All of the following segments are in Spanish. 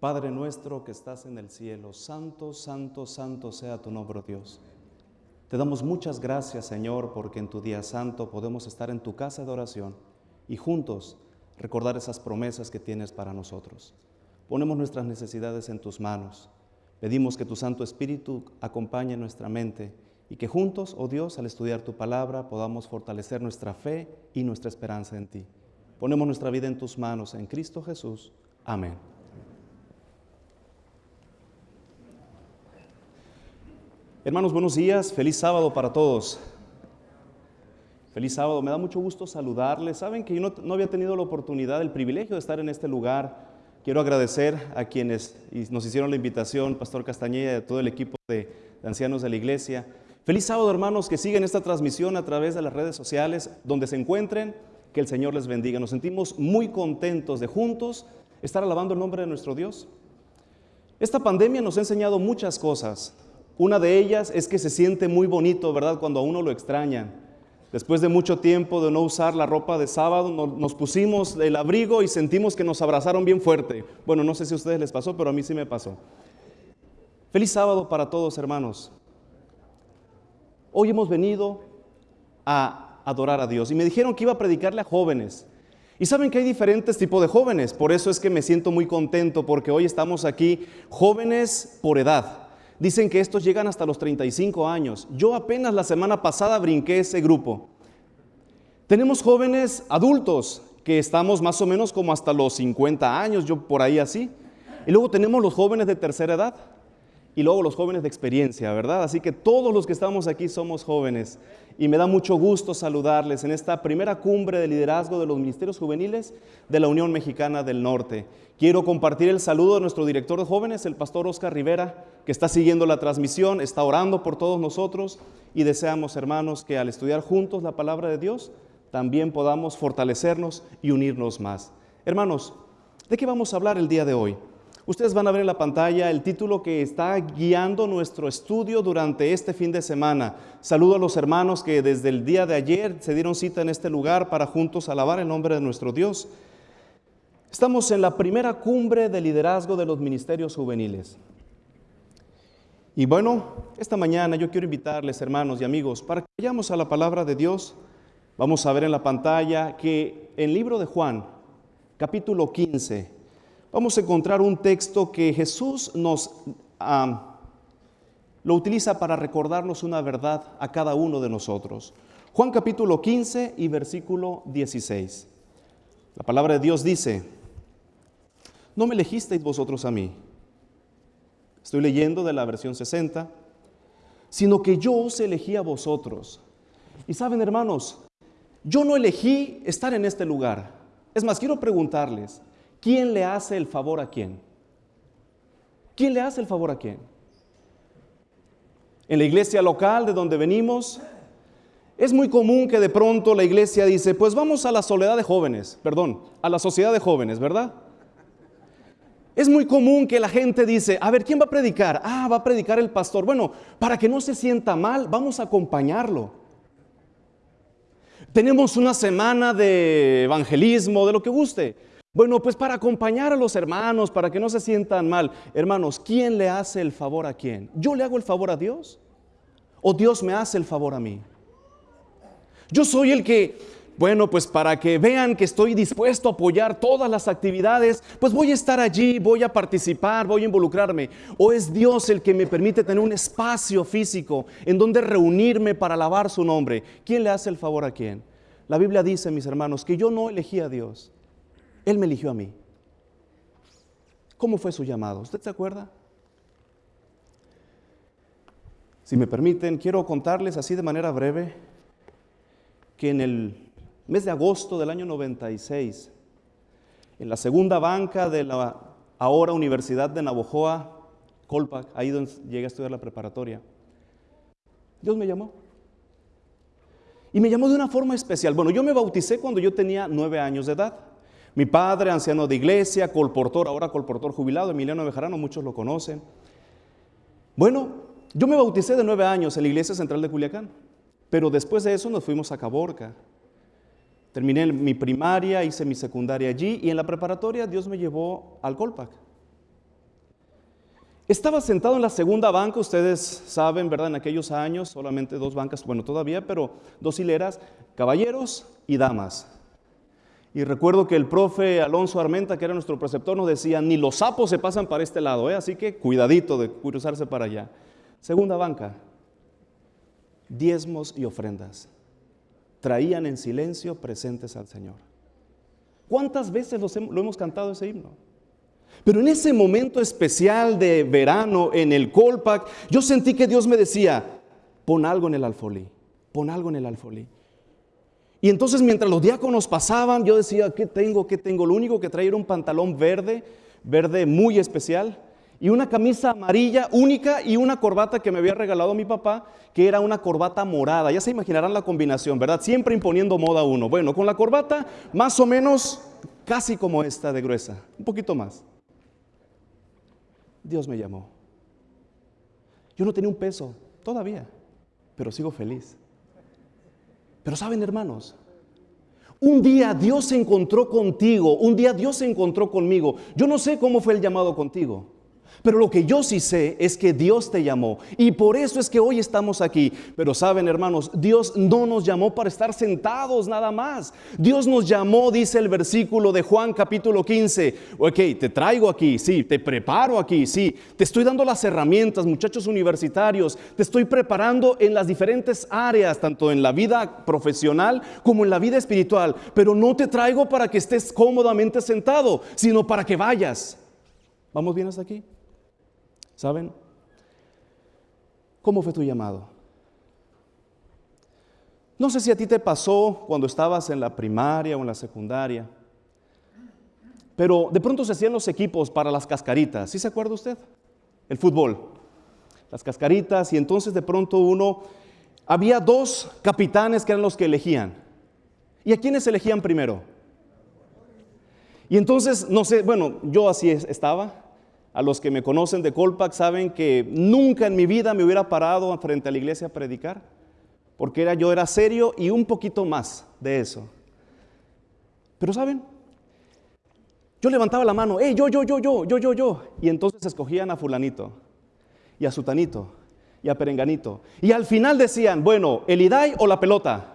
Padre nuestro que estás en el cielo, santo, santo, santo sea tu nombre, Dios. Te damos muchas gracias, Señor, porque en tu día santo podemos estar en tu casa de oración y juntos recordar esas promesas que tienes para nosotros. Ponemos nuestras necesidades en tus manos. Pedimos que tu Santo Espíritu acompañe nuestra mente y que juntos, oh Dios, al estudiar tu palabra, podamos fortalecer nuestra fe y nuestra esperanza en ti. Ponemos nuestra vida en tus manos, en Cristo Jesús. Amén. Hermanos, buenos días, feliz sábado para todos. Feliz sábado, me da mucho gusto saludarles. Saben que yo no, había tenido la oportunidad, el privilegio de estar en este lugar. Quiero agradecer a quienes nos hicieron la invitación, Pastor Castañeda y todo el equipo de, de ancianos de la iglesia. Feliz sábado, hermanos, que siguen esta transmisión a través de las redes sociales, donde se encuentren, que el Señor les bendiga. Nos sentimos muy contentos de juntos estar alabando el nombre de nuestro Dios. Esta pandemia nos ha enseñado muchas cosas. Una de ellas es que se siente muy bonito, ¿verdad? Cuando a uno lo extrañan. Después de mucho tiempo de no usar la ropa de sábado, nos pusimos el abrigo y sentimos que nos abrazaron bien fuerte. Bueno, no sé si a ustedes les pasó, pero a mí sí me pasó. Feliz sábado para todos, hermanos. Hoy hemos venido a adorar a Dios y me dijeron que iba a predicarle a jóvenes. Y saben que hay diferentes tipos de jóvenes, por eso es que me siento muy contento porque hoy estamos aquí jóvenes por edad. Dicen que estos llegan hasta los 35 años. Yo apenas la semana pasada brinqué ese grupo. Tenemos jóvenes adultos que estamos más o menos como hasta los 50 años, yo por ahí así. Y luego tenemos los jóvenes de tercera edad y luego los jóvenes de experiencia, ¿verdad? Así que todos los que estamos aquí somos jóvenes y me da mucho gusto saludarles en esta primera cumbre de liderazgo de los ministerios juveniles de la Unión Mexicana del Norte. Quiero compartir el saludo de nuestro director de jóvenes, el pastor Oscar Rivera, que está siguiendo la transmisión, está orando por todos nosotros y deseamos, hermanos, que al estudiar juntos la palabra de Dios, también podamos fortalecernos y unirnos más. Hermanos, ¿de qué vamos a hablar el día de hoy? Ustedes van a ver en la pantalla el título que está guiando nuestro estudio durante este fin de semana. Saludo a los hermanos que desde el día de ayer se dieron cita en este lugar para juntos alabar el nombre de nuestro Dios. Estamos en la primera cumbre de liderazgo de los ministerios juveniles. Y bueno, esta mañana yo quiero invitarles, hermanos y amigos, para que vayamos a la palabra de Dios. Vamos a ver en la pantalla que en el libro de Juan, capítulo 15, vamos a encontrar un texto que Jesús nos lo utiliza para recordarnos una verdad a cada uno de nosotros. Juan capítulo 15 y versículo 16. La palabra de Dios dice, no me elegisteis vosotros a mí. Estoy leyendo de la versión 60, sino que yo os elegí a vosotros. Y saben, hermanos, yo no elegí estar en este lugar. Es más, quiero preguntarles, ¿quién le hace el favor a quién? ¿Quién le hace el favor a quién? En la iglesia local de donde venimos, es muy común que de pronto la iglesia dice, pues vamos a la soledad de jóvenes, perdón, a la sociedad de jóvenes, ¿verdad? Es muy común que la gente dice, a ver, ¿quién va a predicar? Ah, va a predicar el pastor. Bueno, para que no se sienta mal, vamos a acompañarlo. Tenemos una semana de evangelismo, de lo que guste. Bueno, pues para acompañar a los hermanos, para que no se sientan mal. Hermanos, ¿quién le hace el favor a quién? ¿Yo le hago el favor a Dios? ¿O Dios me hace el favor a mí? Yo soy el que, bueno, pues para que vean que estoy dispuesto a apoyar todas las actividades, pues voy a estar allí, voy a participar, voy a involucrarme. ¿O es Dios el que me permite tener un espacio físico en donde reunirme para alabar su nombre? ¿Quién le hace el favor a quién? La Biblia dice, mis hermanos, que yo no elegí a Dios. Él me eligió a mí. ¿Cómo fue su llamado? ¿Usted se acuerda? Si me permiten, quiero contarles así de manera breve que en el mes de agosto del año 96, en la segunda banca de la ahora Universidad de Navojoa, Colpac, ahí donde llegué a estudiar la preparatoria, Dios me llamó. Y me llamó de una forma especial. Bueno, yo me bauticé cuando yo tenía nueve años de edad. Mi padre, anciano de iglesia, colportor, ahora colportor jubilado, Emiliano Bejarano, muchos lo conocen. Bueno, yo me bauticé de nueve años en la iglesia central de Culiacán, pero después de eso nos fuimos a Caborca. Terminé mi primaria, hice mi secundaria allí y en la preparatoria Dios me llevó al Colpac. Estaba sentado en la segunda banca, ustedes saben, ¿verdad? En aquellos años, solamente dos bancas, bueno, todavía, pero dos hileras, caballeros y damas. Y recuerdo que el profe Alonso Armenta, que era nuestro preceptor, nos decía, ni los sapos se pasan para este lado, ¿eh? así que cuidadito de cruzarse para allá. Segunda banca, diezmos y ofrendas. Traían en silencio presentes al Señor. ¿Cuántas veces lo hemos cantado ese himno? Pero en ese momento especial de verano en el Colpac, yo sentí que Dios me decía, pon algo en el alfolí, pon algo en el alfolí. Y entonces mientras los diáconos pasaban, yo decía, ¿qué tengo? ¿Qué tengo? Lo único que traía era un pantalón verde, verde muy especial, y una camisa amarilla única y una corbata que me había regalado mi papá, que era una corbata morada. Ya se imaginarán la combinación, ¿verdad? Siempre imponiendo moda uno. Bueno, con la corbata más o menos casi como esta de gruesa, un poquito más. Dios me llamó. Yo no tenía un peso todavía, pero sigo feliz. Pero saben, hermanos, un día Dios se encontró contigo, un día Dios se encontró conmigo. Yo no sé cómo fue el llamado contigo. Pero lo que yo sí sé es que Dios te llamó y por eso es que hoy estamos aquí. Pero saben hermanos, Dios no nos llamó para estar sentados nada más. Dios nos llamó, dice el versículo de Juan capítulo 15. Ok, te traigo aquí, sí, te preparo aquí, sí. Te estoy dando las herramientas, muchachos universitarios. Te estoy preparando en las diferentes áreas, tanto en la vida profesional como en la vida espiritual. Pero no te traigo para que estés cómodamente sentado, sino para que vayas. ¿Vamos bien hasta aquí? ¿Saben? ¿Cómo fue tu llamado? No sé si a ti te pasó cuando estabas en la primaria o en la secundaria, pero de pronto se hacían los equipos para las cascaritas. ¿Sí se acuerda usted? El fútbol. Las cascaritas y entonces de pronto uno, había dos capitanes que eran los que elegían. ¿Y a quiénes elegían primero? Y entonces, no sé, bueno, yo así estaba, a los que me conocen de Colpac saben que nunca en mi vida me hubiera parado frente a la iglesia a predicar, porque era, yo era serio y un poquito más de eso. Pero saben, yo levantaba la mano, hey, yo, yo, yo, yo, yo, yo, yo, y entonces escogían a fulanito, y a sutanito, y a perenganito, y al final decían, bueno, el Idai o la pelota.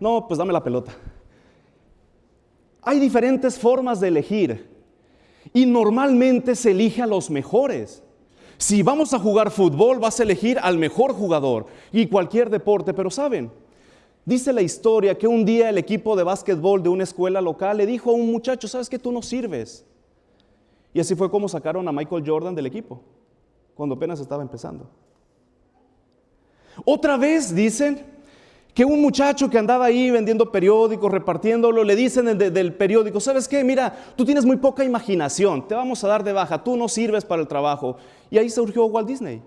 No, pues dame la pelota. Hay diferentes formas de elegir. Y normalmente se elige a los mejores. Si vamos a jugar fútbol, vas a elegir al mejor jugador y cualquier deporte, pero saben, dice la historia que un día el equipo de básquetbol de una escuela local le dijo a un muchacho, sabes que tú no sirves. Y así fue como sacaron a Michael Jordan del equipo, cuando apenas estaba empezando. Otra vez dicen que un muchacho que andaba ahí vendiendo periódicos, repartiéndolo, le dicen del periódico, ¿sabes qué? Mira, tú tienes muy poca imaginación, te vamos a dar de baja, tú no sirves para el trabajo. Y ahí surgió Walt Disney.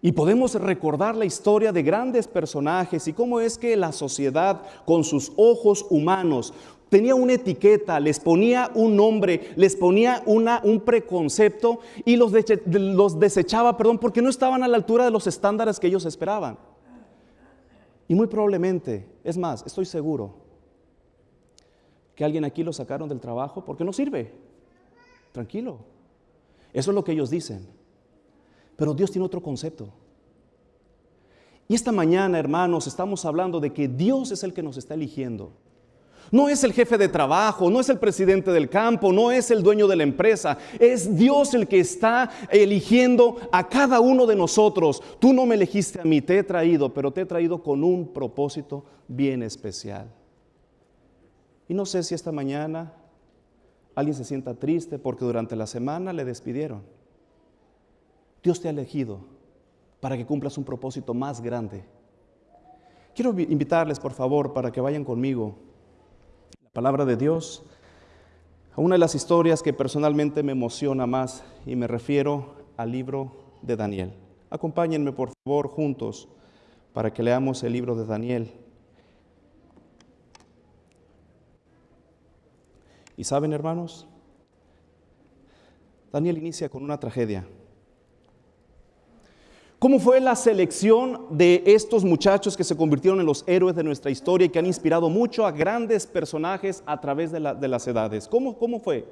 Y podemos recordar la historia de grandes personajes y cómo es que la sociedad con sus ojos humanos tenía una etiqueta, les ponía un nombre, les ponía una, un preconcepto y los, los desechaba, perdón, porque no estaban a la altura de los estándares que ellos esperaban. Y muy probablemente, es más, estoy seguro que alguien aquí lo sacaron del trabajo porque no sirve. Tranquilo. Eso es lo que ellos dicen. Pero Dios tiene otro concepto. Y esta mañana, hermanos, estamos hablando de que Dios es el que nos está eligiendo. No es el jefe de trabajo, no es el presidente del campo, no es el dueño de la empresa. Es Dios el que está eligiendo a cada uno de nosotros. Tú no me elegiste a mí, te he traído, pero te he traído con un propósito bien especial. Y no sé si esta mañana alguien se sienta triste porque durante la semana le despidieron. Dios te ha elegido para que cumplas un propósito más grande. Quiero invitarles, por favor, para que vayan conmigo palabra de Dios, a una de las historias que personalmente me emociona más y me refiero al libro de Daniel. Acompáñenme por favor juntos para que leamos el libro de Daniel. Y saben hermanos, Daniel inicia con una tragedia. ¿Cómo fue la selección de estos muchachos que se convirtieron en los héroes de nuestra historia y que han inspirado mucho a grandes personajes a través de, las edades? ¿Cómo, ¿Cómo fue?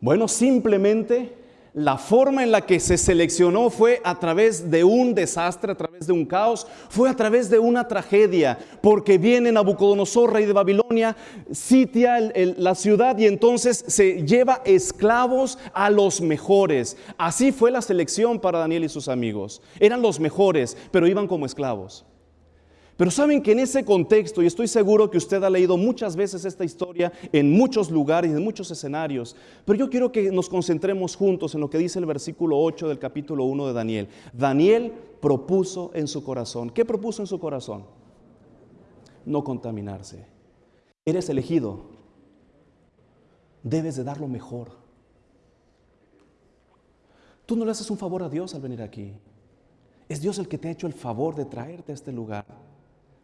Bueno, simplemente la forma en la que se seleccionó fue a través de un desastre, a través de un caos, fue a través de una tragedia, porque viene Nabucodonosor, rey de Babilonia, sitia la ciudad y entonces se lleva esclavos a los mejores. Así fue la selección para Daniel y sus amigos. Eran los mejores, pero iban como esclavos. Pero saben que en ese contexto, y estoy seguro que usted ha leído muchas veces esta historia en muchos lugares, en muchos escenarios, pero yo quiero que nos concentremos juntos en lo que dice el versículo 8 del capítulo 1 de Daniel. Daniel propuso en su corazón. ¿Qué propuso en su corazón? No contaminarse. Eres elegido. Debes de dar lo mejor. Tú no le haces un favor a Dios al venir aquí. Es Dios el que te ha hecho el favor de traerte a este lugar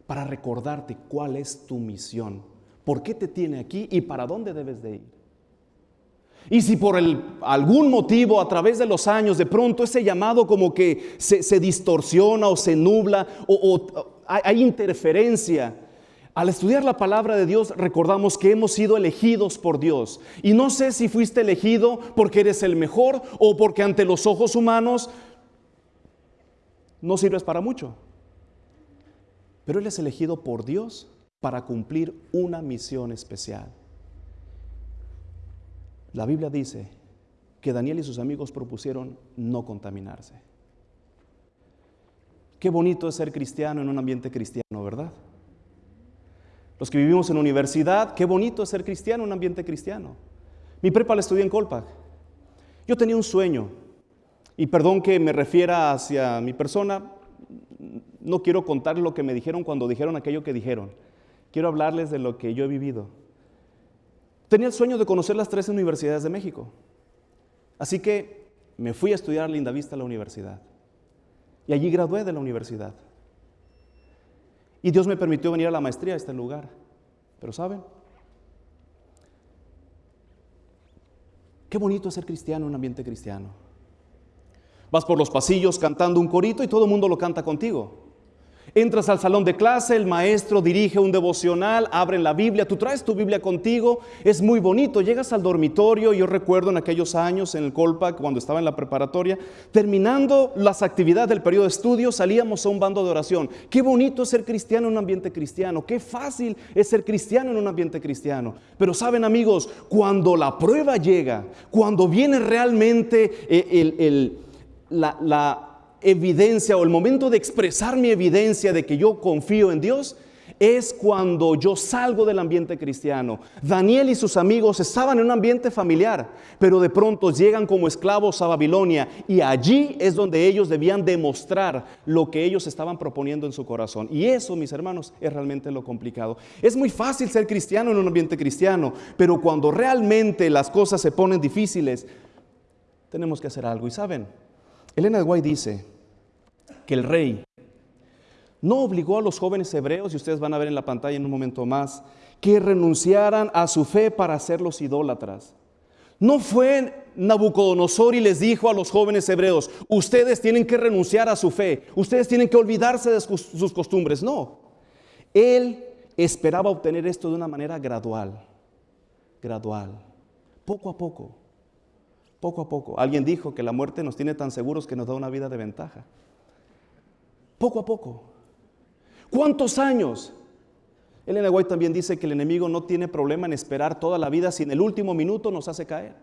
para recordarte cuál es tu misión, por qué te tiene aquí y para dónde debes de ir. Y si por algún motivo a través de los años de pronto ese llamado como que se, distorsiona o se nubla o, hay interferencia, al estudiar la palabra de Dios recordamos que hemos sido elegidos por Dios. Y no sé si fuiste elegido porque eres el mejor o porque ante los ojos humanos no sirves para mucho. Pero él es elegido por Dios para cumplir una misión especial. La Biblia dice que Daniel y sus amigos propusieron no contaminarse. Qué bonito es ser cristiano en un ambiente cristiano, ¿verdad? Los que vivimos en universidad, qué bonito es ser cristiano en un ambiente cristiano. Mi prepa la estudié en Colpac. Yo tenía un sueño, y perdón que me refiera hacia mi persona, no quiero contar lo que me dijeron cuando dijeron aquello que dijeron. Quiero hablarles de lo que yo he vivido. Tenía el sueño de conocer las tres universidades de México. Así que me fui a estudiar a Linda Vista a la universidad. Y allí gradué de la universidad. Y Dios me permitió venir a la maestría a este lugar. Pero ¿saben? Qué bonito es ser cristiano en un ambiente cristiano. Vas por los pasillos cantando un corito y todo el mundo lo canta contigo. Entras al salón de clase, el maestro dirige un devocional, abren la Biblia, tú traes tu Biblia contigo, es muy bonito. Llegas al dormitorio, yo recuerdo en aquellos años en el Colpac, cuando estaba en la preparatoria, terminando las actividades del periodo de estudio, salíamos a un bando de oración. Qué bonito es ser cristiano en un ambiente cristiano, qué fácil es ser cristiano en un ambiente cristiano. Pero saben amigos, cuando la prueba llega, cuando viene realmente eh, el, la evidencia o el momento de expresar mi evidencia de que yo confío en Dios es cuando yo salgo del ambiente cristiano. Daniel y sus amigos estaban en un ambiente familiar, pero de pronto llegan como esclavos a Babilonia y allí es donde ellos debían demostrar lo que ellos estaban proponiendo en su corazón. Y eso, mis hermanos, es realmente lo complicado. Es muy fácil ser cristiano en un ambiente cristiano, pero cuando realmente las cosas se ponen difíciles, tenemos que hacer algo. Y saben, Elena de Guay dice, que el rey no obligó a los jóvenes hebreos, y ustedes van a ver en la pantalla en un momento más, que renunciaran a su fe para ser los idólatras. No fue Nabucodonosor y les dijo a los jóvenes hebreos, ustedes tienen que renunciar a su fe, ustedes tienen que olvidarse de sus costumbres. No, él esperaba obtener esto de una manera gradual, gradual, poco a poco, poco a poco. Alguien dijo que la muerte nos tiene tan seguros que nos da una vida de ventaja poco a poco. ¿Cuántos años? Elena White también dice que el enemigo no tiene problema en esperar toda la vida si en el último minuto nos hace caer.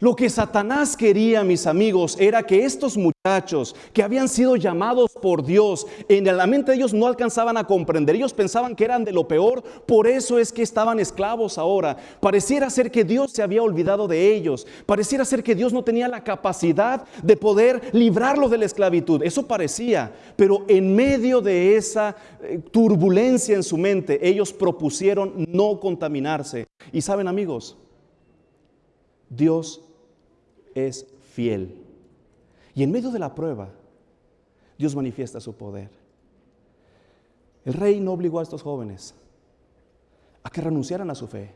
Lo que Satanás quería, mis amigos, era que estos muchachos que habían sido llamados por Dios, en la mente de ellos no alcanzaban a comprender. Ellos pensaban que eran de lo peor, por eso es que estaban esclavos ahora. Pareciera ser que Dios se había olvidado de ellos. Pareciera ser que Dios no tenía la capacidad de poder librarlos de la esclavitud. Eso parecía, pero en medio de esa eh, turbulencia en su mente, ellos propusieron no contaminarse. Y saben, amigos, Dios es fiel. Y en medio de la prueba, Dios manifiesta su poder. El rey no obligó a estos jóvenes a que renunciaran a su fe.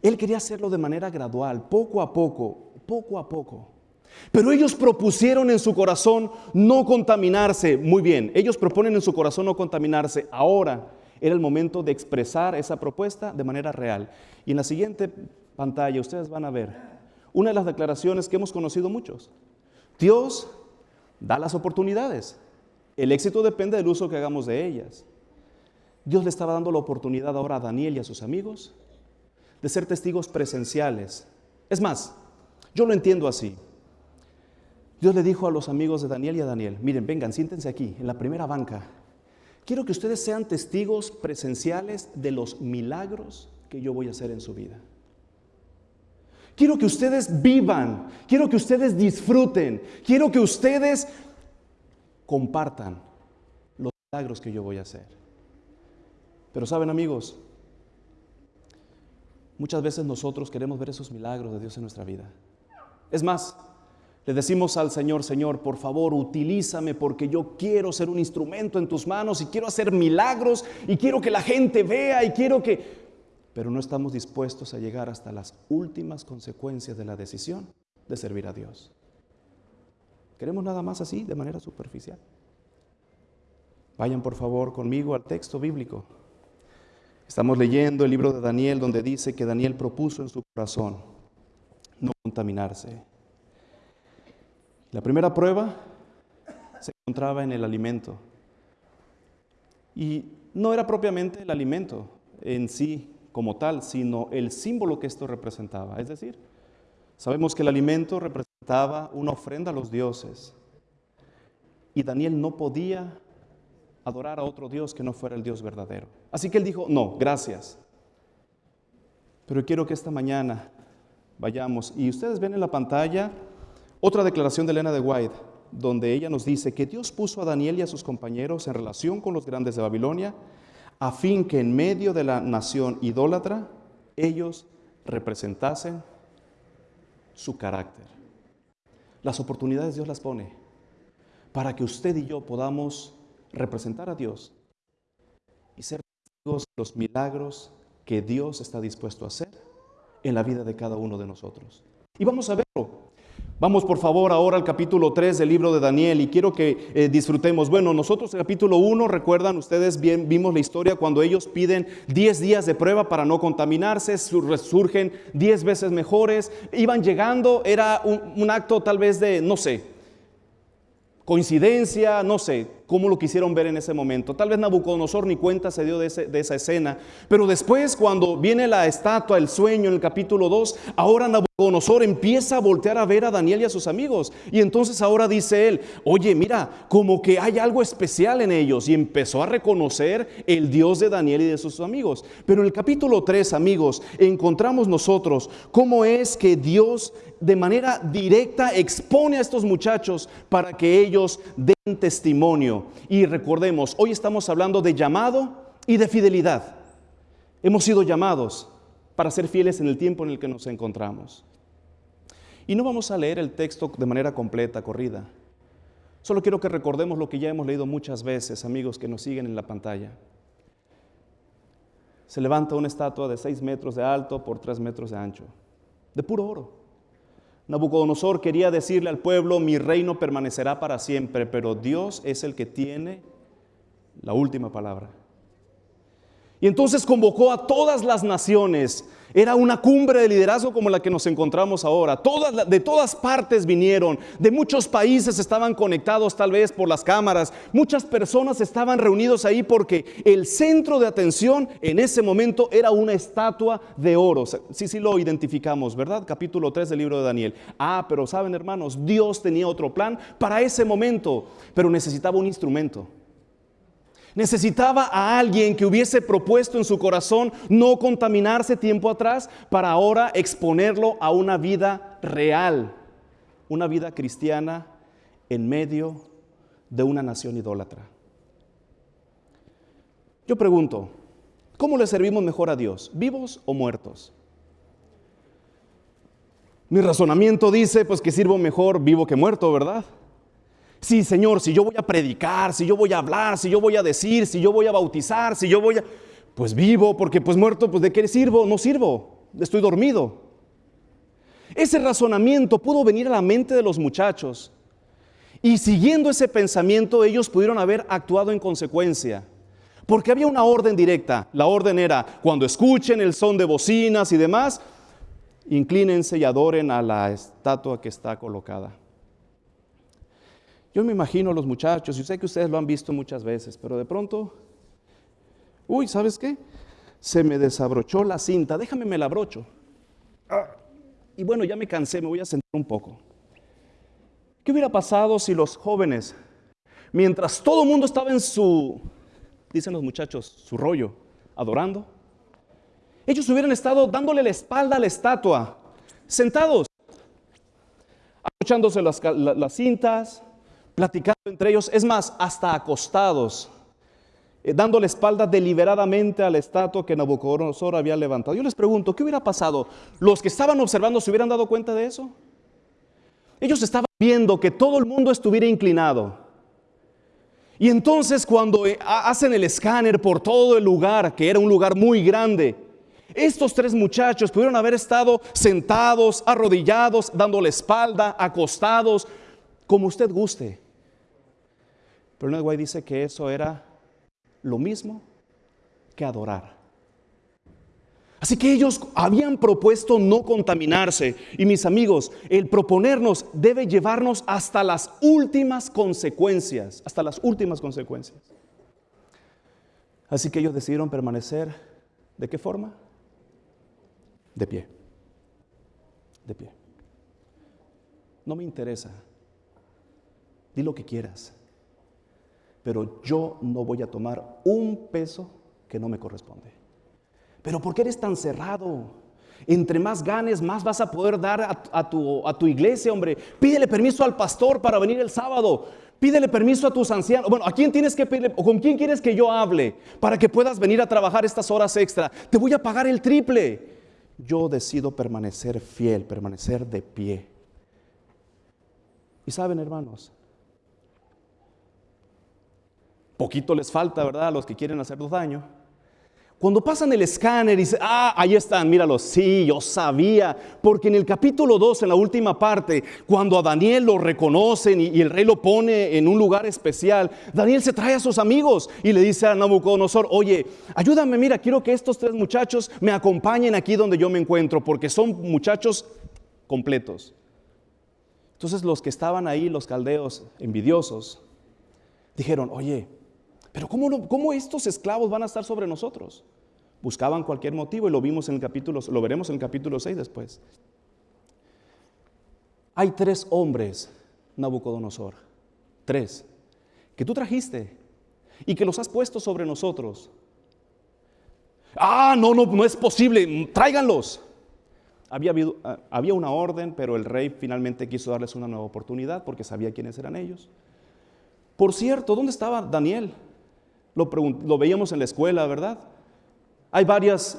Él quería hacerlo de manera gradual, poco a poco, poco a poco. Pero ellos propusieron en su corazón no contaminarse. Muy bien, ellos proponen en su corazón no contaminarse. Ahora era el momento de expresar esa propuesta de manera real. Y en la siguiente pantalla ustedes van a ver una de las declaraciones que hemos conocido muchos. Dios da las oportunidades. El éxito depende del uso que hagamos de ellas. Dios le estaba dando la oportunidad ahora a Daniel y a sus amigos de ser testigos presenciales. Es más, yo lo entiendo así. Dios le dijo a los amigos de Daniel y a Daniel, miren, vengan, siéntense aquí, en la primera banca. Quiero que ustedes sean testigos presenciales de los milagros que yo voy a hacer en su vida. Quiero que ustedes vivan, quiero que ustedes disfruten, quiero que ustedes compartan los milagros que yo voy a hacer. Pero saben amigos, muchas veces nosotros queremos ver esos milagros de Dios en nuestra vida. Es más, le decimos al Señor, Señor, por favor, utilízame porque yo quiero ser un instrumento en tus manos y quiero hacer milagros y quiero que la gente vea y quiero que pero no estamos dispuestos a llegar hasta las últimas consecuencias de la decisión de servir a Dios. Queremos nada más así, de manera superficial. Vayan por favor conmigo al texto bíblico. Estamos leyendo el libro de Daniel donde dice que Daniel propuso en su corazón no contaminarse. La primera prueba se encontraba en el alimento. Y no era propiamente el alimento en sí como tal, sino el símbolo que esto representaba. Es decir, sabemos que el alimento representaba una ofrenda a los dioses. Y Daniel no podía adorar a otro Dios que no fuera el Dios verdadero. Así que él dijo, no, gracias. Pero quiero que esta mañana vayamos. Y ustedes ven en la pantalla otra declaración de Elena de White, donde ella nos dice que Dios puso a Daniel y a sus compañeros en relación con los grandes de Babilonia a fin que en medio de la nación idólatra ellos representasen su carácter. Las oportunidades Dios las pone para que usted y yo podamos representar a Dios y ser testigos de los milagros que Dios está dispuesto a hacer en la vida de cada uno de nosotros. Y vamos a verlo Vamos por favor ahora al capítulo 3 del libro de Daniel y quiero que eh, disfrutemos. Bueno, nosotros el capítulo 1, recuerdan ustedes bien, vimos la historia cuando ellos piden 10 días de prueba para no contaminarse, surgen 10 veces mejores, iban llegando, era un acto tal vez de, no sé, coincidencia, no sé, cómo lo quisieron ver en ese momento. Tal vez Nabucodonosor ni cuenta se dio de, esa escena, pero después cuando viene la estatua, el sueño en el capítulo 2, ahora Nabucodonosor empieza a voltear a ver a Daniel y a sus amigos. Y entonces ahora dice él, oye, mira, como que hay algo especial en ellos. Y empezó a reconocer el Dios de Daniel y de sus amigos. Pero en el capítulo 3, amigos, encontramos nosotros cómo es que Dios de manera directa expone a estos muchachos para que ellos den testimonio y recordemos, hoy estamos hablando de llamado y de fidelidad. Hemos sido llamados para ser fieles en el tiempo en el que nos encontramos. Y no vamos a leer el texto de manera completa, corrida. Solo quiero que recordemos lo que ya hemos leído muchas veces, amigos que nos siguen en la pantalla. Se levanta una estatua de 6 metros de alto por 3 metros de ancho, de puro oro. Nabucodonosor quería decirle al pueblo, mi reino permanecerá para siempre, pero Dios es el que tiene la última palabra. Y entonces convocó a todas las naciones era una cumbre de liderazgo como la que nos encontramos ahora. De todas partes vinieron, de muchos países estaban conectados tal vez por las cámaras. Muchas personas estaban reunidos ahí porque el centro de atención en ese momento era una estatua de oro. Sí, sí lo identificamos, ¿verdad? Capítulo 3 del libro de Daniel. Ah, pero saben hermanos, Dios tenía otro plan para ese momento, pero necesitaba un instrumento. Necesitaba a alguien que hubiese propuesto en su corazón no contaminarse tiempo atrás para ahora exponerlo a una vida real, una vida cristiana en medio de una nación idólatra. Yo pregunto, ¿cómo le servimos mejor a Dios, vivos o muertos? Mi razonamiento dice pues que sirvo mejor vivo que muerto, ¿verdad? Sí, Señor, si yo voy a predicar, si yo voy a hablar, si yo voy a decir, si yo voy a bautizar, si yo voy a... Pues vivo, porque pues muerto, pues de qué sirvo? No sirvo, estoy dormido. Ese razonamiento pudo venir a la mente de los muchachos. Y siguiendo ese pensamiento, ellos pudieron haber actuado en consecuencia. Porque había una orden directa. La orden era, cuando escuchen el son de bocinas y demás, inclínense y adoren a la estatua que está colocada. Yo me imagino a los muchachos, y sé que ustedes lo han visto muchas veces, pero de pronto, uy, ¿sabes qué? Se me desabrochó la cinta, déjame me la abrocho. Y bueno, ya me cansé, me voy a sentar un poco. ¿Qué hubiera pasado si los jóvenes, mientras todo el mundo estaba en su, dicen los muchachos, su rollo, adorando, ellos hubieran estado dándole la espalda a la estatua, sentados, abrochándose las cintas, platicando entre ellos, es más, hasta acostados, eh, dando la espalda deliberadamente a la estatua que Nabucodonosor había levantado. Yo les pregunto, ¿qué hubiera pasado? ¿Los que estaban observando se hubieran dado cuenta de eso? Ellos estaban viendo que todo el mundo estuviera inclinado. Y entonces cuando eh, hacen el escáner por todo el lugar, que era un lugar muy grande, estos tres muchachos pudieron haber estado sentados, arrodillados, dando la espalda, acostados, como usted guste. Pero Ned White dice que eso era lo mismo que adorar. Así que ellos habían propuesto no contaminarse. Y mis amigos, el proponernos debe llevarnos hasta las últimas consecuencias, hasta las últimas consecuencias. Así que ellos decidieron permanecer, ¿de qué forma? De pie. De pie. No me interesa. Di lo que quieras pero yo no voy a tomar un peso que no me corresponde. Pero ¿por qué eres tan cerrado? Entre más ganes, más vas a poder dar a, tu, a tu iglesia, hombre. Pídele permiso al pastor para venir el sábado. Pídele permiso a tus ancianos. Bueno, ¿a quién tienes que pedirle? ¿O con quién quieres que yo hable para que puedas venir a trabajar estas horas extra? Te voy a pagar el triple. Yo decido permanecer fiel, permanecer de pie. Y saben, hermanos, Poquito les falta, ¿verdad? A los que quieren hacernos daño. Cuando pasan el escáner y dicen, ah, ahí están, míralos, sí, yo sabía, porque en el capítulo 2, en la última parte, cuando a Daniel lo reconocen y, y, el rey lo pone en un lugar especial, Daniel se trae a sus amigos y le dice a Nabucodonosor, oye, ayúdame, mira, quiero que estos tres muchachos me acompañen aquí donde yo me encuentro, porque son muchachos completos. Entonces los que estaban ahí, los caldeos envidiosos, dijeron, oye, pero ¿cómo, estos esclavos van a estar sobre nosotros? Buscaban cualquier motivo y lo vimos en el capítulo, lo veremos en el capítulo 6 después. Hay tres hombres, Nabucodonosor, tres, que tú trajiste y que los has puesto sobre nosotros. Ah, no, no, no es posible, tráiganlos. Había, ah, había una orden, pero el rey finalmente quiso darles una nueva oportunidad porque sabía quiénes eran ellos. Por cierto, ¿dónde estaba Daniel? Lo, veíamos en la escuela, ¿verdad? Hay varias,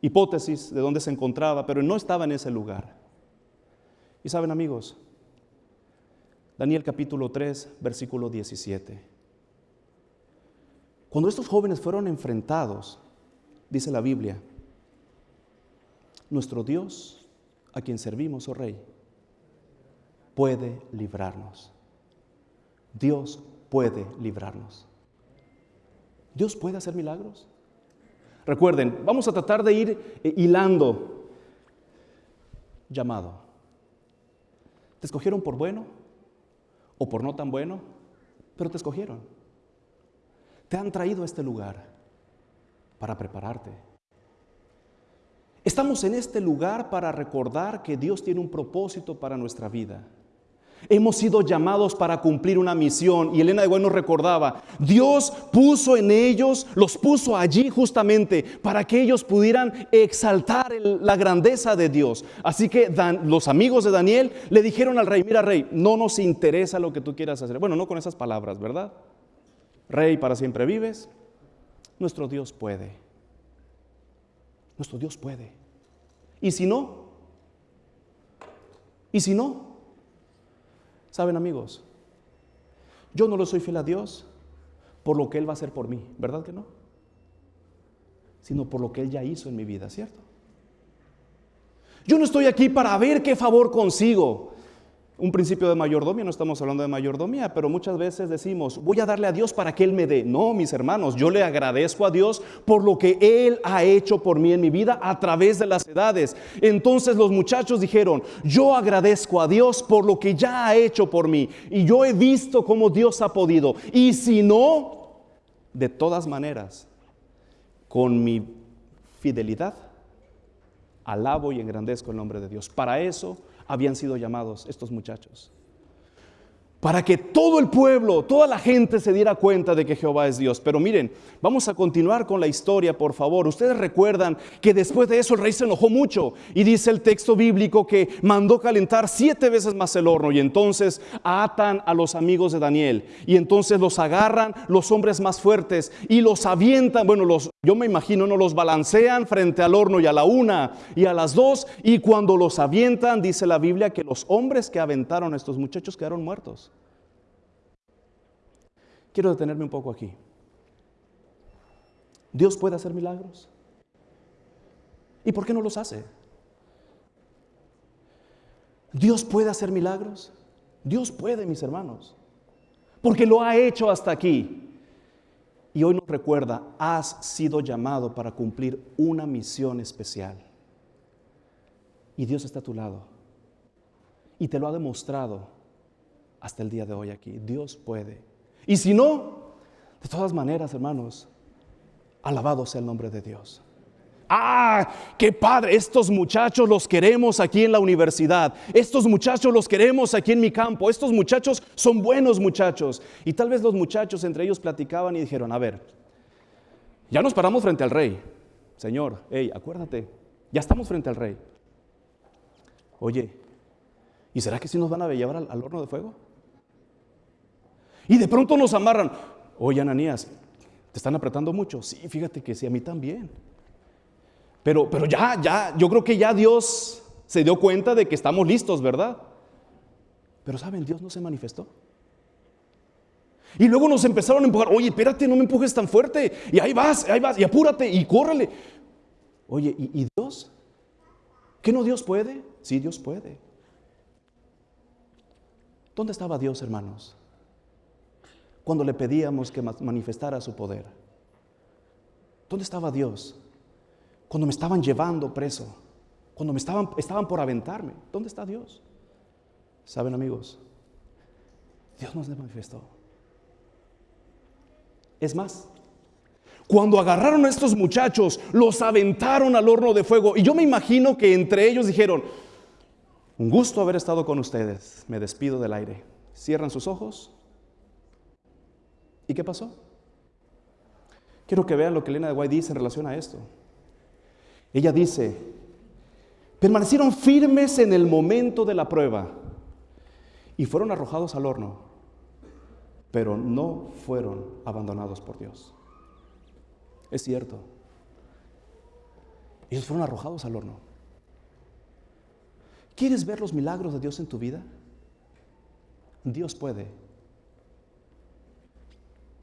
hipótesis de dónde se encontraba, pero no estaba en ese lugar. Y saben amigos, Daniel capítulo 3, versículo 17. Cuando estos jóvenes fueron enfrentados, dice la Biblia, nuestro Dios, a quien servimos, oh Rey, puede librarnos. Dios puede librarnos. Dios puede hacer milagros. Recuerden, vamos a tratar de ir eh, hilando llamado. ¿Te escogieron por bueno o por no tan bueno? Pero te escogieron. Te han traído a este lugar para prepararte. Estamos en este lugar para recordar que Dios tiene un propósito para nuestra vida. Hemos sido llamados para cumplir una misión. Y Elena de Bueno recordaba, Dios puso en ellos, los puso allí justamente para que ellos pudieran exaltar la grandeza de Dios. Así que los amigos de Daniel le dijeron al rey, mira rey, no nos interesa lo que tú quieras hacer. Bueno, no con esas palabras, ¿verdad? Rey, para siempre vives. Nuestro Dios puede. Nuestro Dios puede. ¿Y si no? ¿Y si no? Saben amigos, yo no lo soy fiel a Dios por lo que Él va a hacer por mí, ¿verdad que no? Sino por lo que Él ya hizo en mi vida, ¿cierto? Yo no estoy aquí para ver qué favor consigo. Un principio de mayordomía, no estamos hablando de mayordomía, pero muchas veces decimos, voy a darle a Dios para que Él me dé. No, mis hermanos, yo le agradezco a Dios por lo que Él ha hecho por mí en mi vida a través de las edades. Entonces los muchachos dijeron, yo agradezco a Dios por lo que ya ha hecho por mí. Y yo he visto cómo Dios ha podido. Y si no, de todas maneras, con mi fidelidad, alabo y engrandezco el nombre de Dios. Para eso habían sido llamados estos muchachos para que todo el pueblo, toda la gente se diera cuenta de que Jehová es Dios. Pero miren, vamos a continuar con la historia, por favor. Ustedes recuerdan que después de eso el rey se enojó mucho y dice el texto bíblico que mandó calentar siete veces más el horno y entonces atan a los amigos de Daniel y entonces los agarran los hombres más fuertes y los avientan, bueno, los, yo me imagino, no los balancean frente al horno y a la una y a las dos y cuando los avientan, dice la Biblia que los hombres que aventaron a estos muchachos quedaron muertos. Quiero detenerme un poco aquí. Dios puede hacer milagros. ¿Y por qué no los hace? Dios puede hacer milagros. Dios puede, mis hermanos. Porque lo ha hecho hasta aquí. Y hoy nos recuerda, has sido llamado para cumplir una misión especial. Y Dios está a tu lado. Y te lo ha demostrado hasta el día de hoy aquí. Dios puede. Y si no, de todas maneras, hermanos, alabado sea el nombre de Dios. Ah, qué padre, estos muchachos los queremos aquí en la universidad, estos muchachos los queremos aquí en mi campo, estos muchachos son buenos muchachos. Y tal vez los muchachos entre ellos platicaban y dijeron, a ver, ya nos paramos frente al rey, Señor, hey, acuérdate, ya estamos frente al rey. Oye, ¿y será que si nos van a llevar al, al horno de fuego? Y de pronto nos amarran. Oye, Ananías, ¿te están apretando mucho? Sí, fíjate que sí, a mí también. Pero, pero ya, ya, yo creo que ya Dios se dio cuenta de que estamos listos, ¿verdad? Pero saben, Dios no se manifestó. Y luego nos empezaron a empujar, oye, espérate, no me empujes tan fuerte. Y ahí vas, ahí vas, y apúrate, y córrele. Oye, ¿y, y Dios? ¿Qué no Dios puede? Sí, Dios puede. ¿Dónde estaba Dios, hermanos? Cuando le pedíamos que manifestara su poder? ¿Dónde estaba Dios? Cuando me estaban llevando preso, cuando me estaban, estaban por aventarme, ¿dónde está Dios? ¿Saben amigos? Dios nos manifestó. Es más, cuando agarraron a estos muchachos, los aventaron al horno de fuego. Y yo me imagino que entre ellos dijeron, un gusto haber estado con ustedes, me despido del aire. Cierran sus ojos ¿Y qué pasó? Quiero que vean lo que Elena de Guay dice en relación a esto. Ella dice, permanecieron firmes en el momento de la prueba y fueron arrojados al horno, pero no fueron abandonados por Dios. Es cierto. Ellos fueron arrojados al horno. ¿Quieres ver los milagros de Dios en tu vida? Dios puede.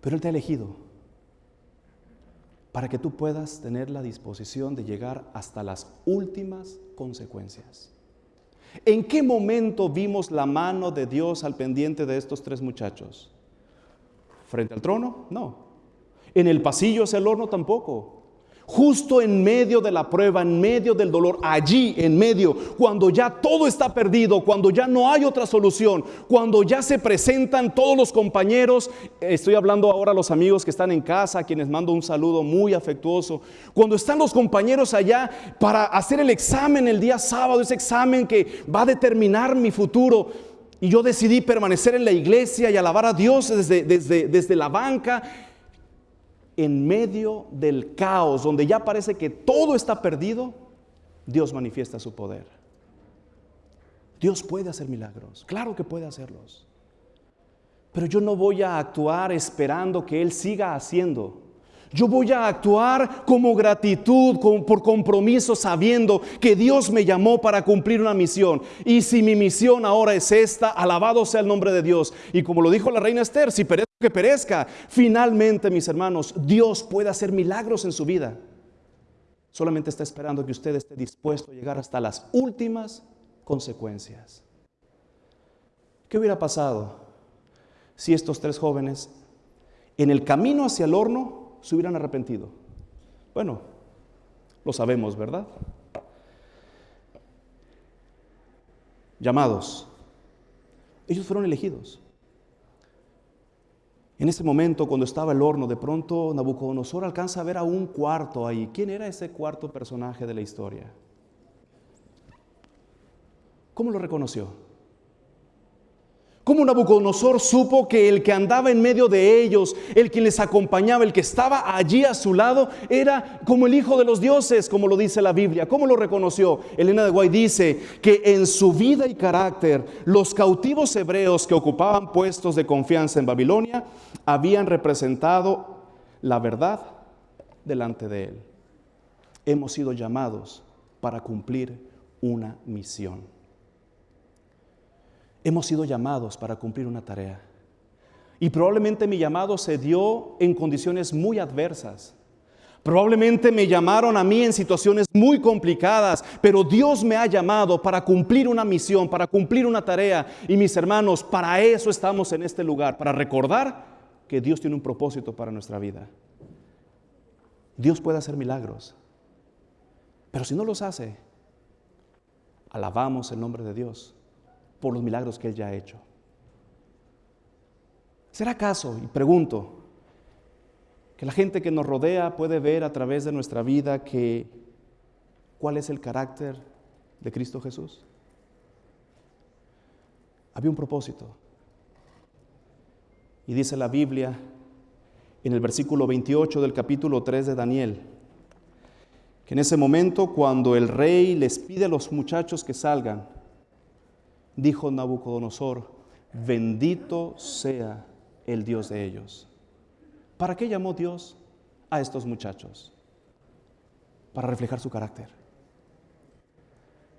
Pero Él te ha elegido para que tú puedas tener la disposición de llegar hasta las últimas consecuencias. ¿En qué momento vimos la mano de Dios al pendiente de estos tres muchachos? ¿Frente al trono? No. ¿En el pasillo hacia el horno? Tampoco justo en medio de la prueba, en medio del dolor, allí en medio, cuando ya todo está perdido, cuando ya no hay otra solución, cuando ya se presentan todos los compañeros, estoy hablando ahora a los amigos que están en casa, a quienes mando un saludo muy afectuoso, cuando están los compañeros allá para hacer el examen el día sábado, ese examen que va a determinar mi futuro. Y yo decidí permanecer en la iglesia y alabar a Dios desde, desde, desde la banca en medio del caos, donde ya parece que todo está perdido, Dios manifiesta su poder. Dios puede hacer milagros, claro que puede hacerlos. Pero yo no voy a actuar esperando que Él siga haciendo. Yo voy a actuar como gratitud, por compromiso, sabiendo que Dios me llamó para cumplir una misión. Y si mi misión ahora es esta, alabado sea el nombre de Dios. Y como lo dijo la reina Esther, si perezco que perezca, finalmente, mis hermanos, Dios puede hacer milagros en su vida. Solamente está esperando que usted esté dispuesto a llegar hasta las últimas consecuencias. ¿Qué hubiera pasado si estos tres jóvenes en el camino hacia el horno se hubieran arrepentido? Bueno, lo sabemos, ¿verdad? Llamados. Ellos fueron elegidos. En ese momento, cuando estaba el horno, de pronto Nabucodonosor alcanza a ver a un cuarto ahí. ¿Quién era ese cuarto personaje de la historia? ¿Cómo lo reconoció? ¿Cómo Nabucodonosor supo que el que andaba en medio de ellos, el que les acompañaba, el que estaba allí a su lado, era como el hijo de los dioses, como lo dice la Biblia? ¿Cómo lo reconoció? Elena de Guay dice que en su vida y carácter, los cautivos hebreos que ocupaban puestos de confianza en Babilonia habían representado la verdad delante de él. Hemos sido llamados para cumplir una misión. Hemos sido llamados para cumplir una tarea. Y probablemente mi llamado se dio en condiciones muy adversas. Probablemente me llamaron a mí en situaciones muy complicadas, pero Dios me ha llamado para cumplir una misión, para cumplir una tarea. Y mis hermanos, para eso estamos en este lugar, para recordar que Dios tiene un propósito para nuestra vida. Dios puede hacer milagros, pero si no los hace, alabamos el nombre de Dios por los milagros que Él ya ha hecho. ¿Será acaso, y pregunto, que la gente que nos rodea puede ver a través de nuestra vida que cuál es el carácter de Cristo Jesús? Había un propósito. Y dice la Biblia en el versículo 28 del capítulo 3 de Daniel, que en ese momento cuando el rey les pide a los muchachos que salgan, dijo Nabucodonosor, bendito sea el Dios de ellos. ¿Para qué llamó Dios a estos muchachos? Para reflejar su carácter.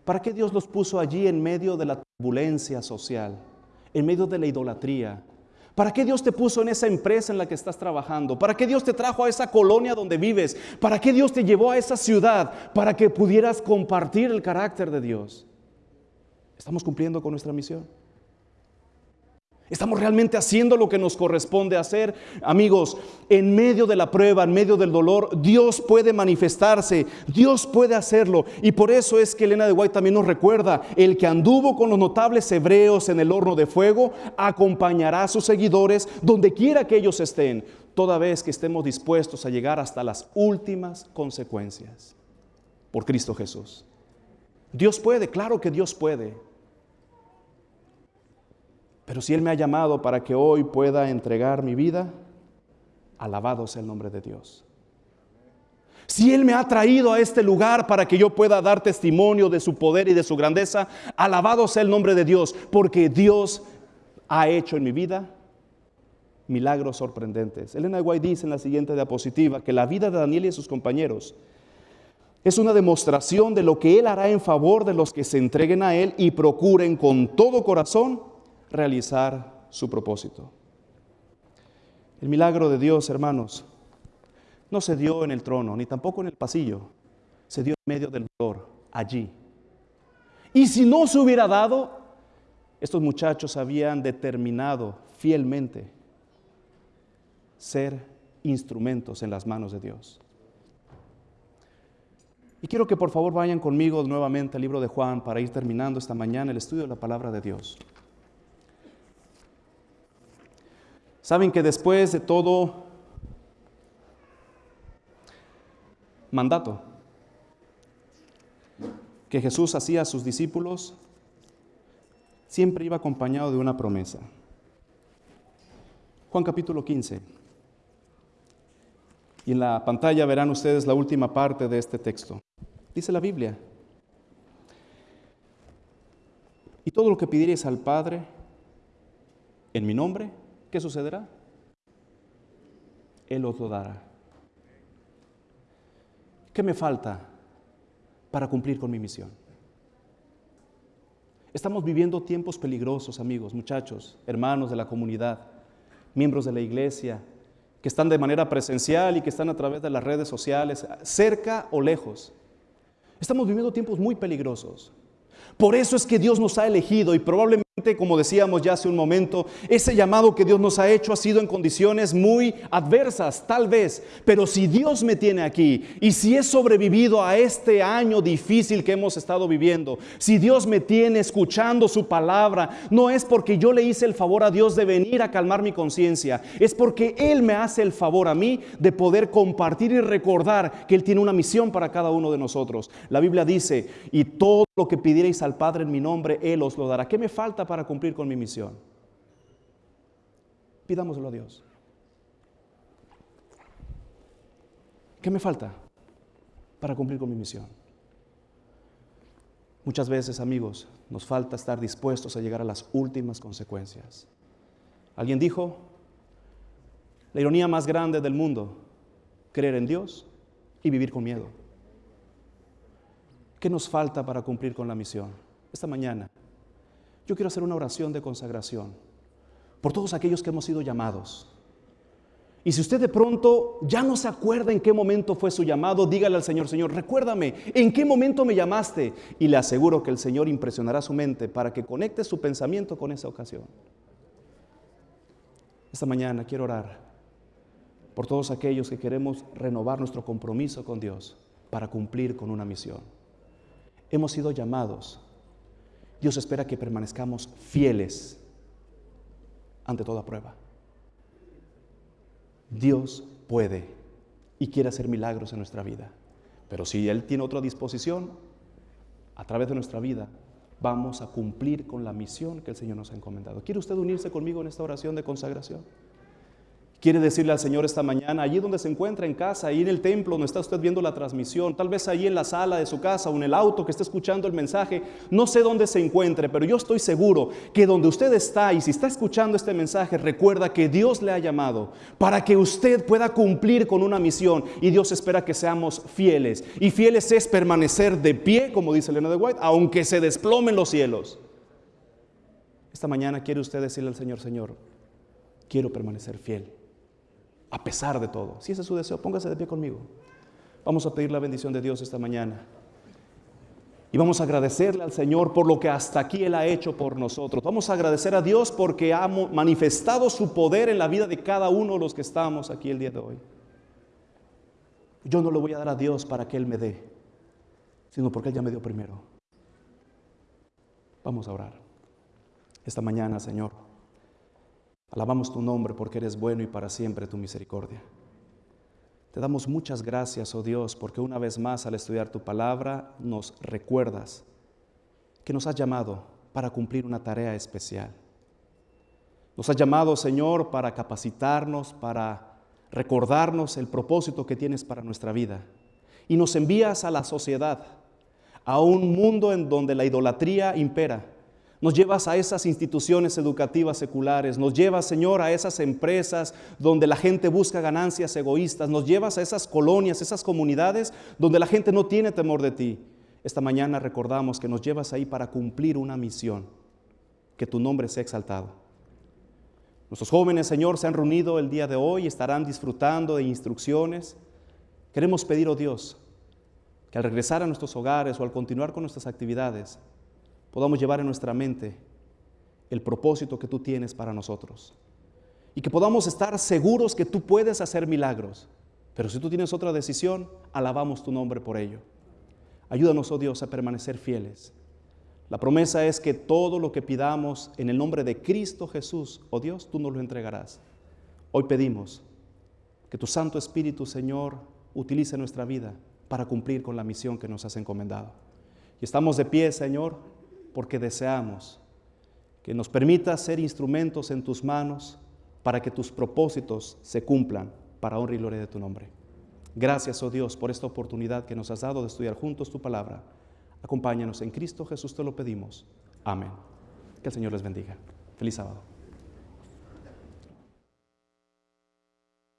¿Para qué Dios los puso allí en medio de la turbulencia social, en medio de la idolatría? ¿Para qué Dios te puso en esa empresa en la que estás trabajando? ¿Para qué Dios te trajo a esa colonia donde vives? ¿Para qué Dios te llevó a esa ciudad? Para que pudieras compartir el carácter de Dios. ¿Estamos cumpliendo con nuestra misión? ¿Estamos realmente haciendo lo que nos corresponde hacer? Amigos, en medio de la prueba, en medio del dolor, Dios puede manifestarse, Dios puede hacerlo. Y por eso es que Elena de White también nos recuerda, el que anduvo con los notables hebreos en el horno de fuego, acompañará a sus seguidores donde quiera que ellos estén, toda vez que estemos dispuestos a llegar hasta las últimas consecuencias. Por Cristo Jesús. Dios puede, claro que Dios puede. Pero si Él me ha llamado para que hoy pueda entregar mi vida, alabado sea el nombre de Dios. Si Él me ha traído a este lugar para que yo pueda dar testimonio de su poder y de su grandeza, alabado sea el nombre de Dios, porque Dios ha hecho en mi vida milagros sorprendentes. Elena White dice en la siguiente diapositiva que la vida de Daniel y sus compañeros es una demostración de lo que Él hará en favor de los que se entreguen a Él y procuren con todo corazón realizar su propósito. El milagro de Dios, hermanos, no se dio en el trono, ni tampoco en el pasillo, se dio en medio del dolor, allí. Y si no se hubiera dado, estos muchachos habían determinado fielmente ser instrumentos en las manos de Dios. Y quiero que por favor vayan conmigo nuevamente al libro de Juan para ir terminando esta mañana el estudio de la palabra de Dios. Saben que después de todo mandato que Jesús hacía a sus discípulos, siempre iba acompañado de una promesa. Juan capítulo 15. Y en la pantalla verán ustedes la última parte de este texto. Dice la Biblia. Y todo lo que pidierais al Padre en mi nombre, ¿qué sucederá? Él os lo dará. ¿Qué me falta para cumplir con mi misión? Estamos viviendo tiempos peligrosos, amigos, muchachos, hermanos de la comunidad, miembros de la iglesia, que están de manera presencial y que están a través de las redes sociales, cerca o lejos. Estamos viviendo tiempos muy peligrosos. Por eso es que Dios nos ha elegido y probablemente como decíamos ya hace un momento, ese llamado que Dios nos ha hecho ha sido en condiciones muy adversas, tal vez, pero si Dios me tiene aquí y si he sobrevivido a este año difícil que hemos estado viviendo, si Dios me tiene escuchando su palabra, no es porque yo le hice el favor a Dios de venir a calmar mi conciencia, es porque Él me hace el favor a mí de poder compartir y recordar que Él tiene una misión para cada uno de nosotros. La Biblia dice, y todo lo que pidierais al Padre en mi nombre, Él os lo dará. ¿Qué me falta para cumplir con mi misión? Pidámoslo a Dios. ¿Qué me falta para cumplir con mi misión? Muchas veces, amigos, nos falta estar dispuestos a llegar a las últimas consecuencias. Alguien dijo, la ironía más grande del mundo, creer en Dios y vivir con miedo. ¿Qué nos falta para cumplir con la misión? Esta mañana yo quiero hacer una oración de consagración por todos aquellos que hemos sido llamados. Y si usted de pronto ya no se acuerda en qué momento fue su llamado, dígale al Señor, Señor, recuérdame, ¿en qué momento me llamaste? Y le aseguro que el Señor impresionará su mente para que conecte su pensamiento con esa ocasión. Esta mañana quiero orar por todos aquellos que queremos renovar nuestro compromiso con Dios para cumplir con una misión. Hemos sido llamados Dios espera que permanezcamos fieles ante toda prueba. Dios puede y quiere hacer milagros en nuestra vida. Pero si Él tiene otra disposición, a través de nuestra vida vamos a cumplir con la misión que el Señor nos ha encomendado. ¿Quiere usted unirse conmigo en esta oración de consagración? Quiere decirle al Señor esta mañana, allí donde se encuentra en casa, ahí en el templo donde está usted viendo la transmisión, tal vez allí en la sala de su casa o en el auto que está escuchando el mensaje, no sé dónde se encuentre, pero yo estoy seguro que donde usted está y si está escuchando este mensaje, recuerda que Dios le ha llamado para que usted pueda cumplir con una misión y Dios espera que seamos fieles. Y fieles es permanecer de pie, como dice Elena de White, aunque se desplomen los cielos. Esta mañana quiere usted decirle al Señor, Señor, quiero permanecer fiel a pesar de todo. Si ese es su deseo, póngase de pie conmigo. Vamos a pedir la bendición de Dios esta mañana. Y vamos a agradecerle al Señor por lo que hasta aquí Él ha hecho por nosotros. Vamos a agradecer a Dios porque ha manifestado su poder en la vida de cada uno de los que estamos aquí el día de hoy. Yo no le voy a dar a Dios para que Él me dé, sino porque Él ya me dio primero. Vamos a orar. Esta mañana, Señor. Alabamos tu nombre porque eres bueno y para siempre tu misericordia. Te damos muchas gracias, oh Dios, porque una vez más al estudiar tu palabra nos recuerdas que nos has llamado para cumplir una tarea especial. Nos has llamado, Señor, para capacitarnos, para recordarnos el propósito que tienes para nuestra vida. Y nos envías a la sociedad, a un mundo en donde la idolatría impera nos llevas a esas instituciones educativas seculares, nos llevas, Señor, a esas empresas donde la gente busca ganancias egoístas, nos llevas a esas colonias, esas comunidades donde la gente no tiene temor de ti. Esta mañana recordamos que nos llevas ahí para cumplir una misión, que tu nombre sea exaltado. Nuestros jóvenes, Señor, se han reunido el día de hoy estarán disfrutando de instrucciones. Queremos pedir, oh Dios, que al regresar a nuestros hogares o al continuar con nuestras actividades, podamos llevar en nuestra mente el propósito que tú tienes para nosotros. Y que podamos estar seguros que tú puedes hacer milagros. Pero si tú tienes otra decisión, alabamos tu nombre por ello. Ayúdanos, oh Dios, a permanecer fieles. La promesa es que todo lo que pidamos en el nombre de Cristo Jesús, oh Dios, tú nos lo entregarás. Hoy pedimos que tu Santo Espíritu, Señor, utilice nuestra vida para cumplir con la misión que nos has encomendado. Y estamos de pie, Señor, porque deseamos que nos permita ser instrumentos en tus manos para que tus propósitos se cumplan para honra y gloria de tu nombre. Gracias, oh Dios, por esta oportunidad que nos has dado de estudiar juntos tu palabra. Acompáñanos en Cristo Jesús, te lo pedimos. Amén. Que el Señor les bendiga. Feliz sábado.